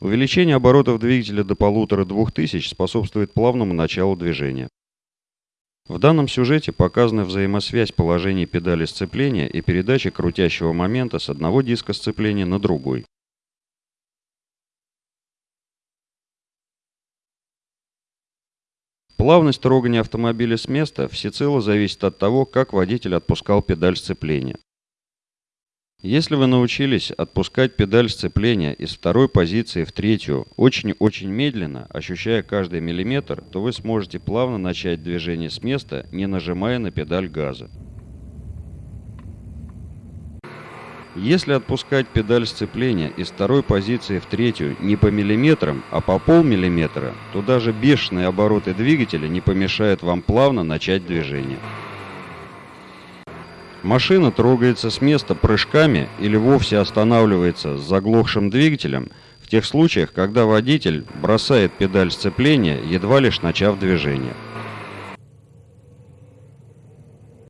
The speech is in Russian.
Увеличение оборотов двигателя до полутора-двух тысяч способствует плавному началу движения. В данном сюжете показана взаимосвязь положений педали сцепления и передачи крутящего момента с одного диска сцепления на другой. Плавность трогания автомобиля с места всецело зависит от того, как водитель отпускал педаль сцепления. Если вы научились отпускать педаль сцепления из второй позиции в третью очень-очень медленно, ощущая каждый миллиметр, то вы сможете плавно начать движение с места, не нажимая на педаль газа. Если отпускать педаль сцепления из второй позиции в третью не по миллиметрам, а по полмиллиметра, то даже бешеные обороты двигателя не помешают вам плавно начать движение. Машина трогается с места прыжками или вовсе останавливается с заглохшим двигателем в тех случаях, когда водитель бросает педаль сцепления, едва лишь начав движение.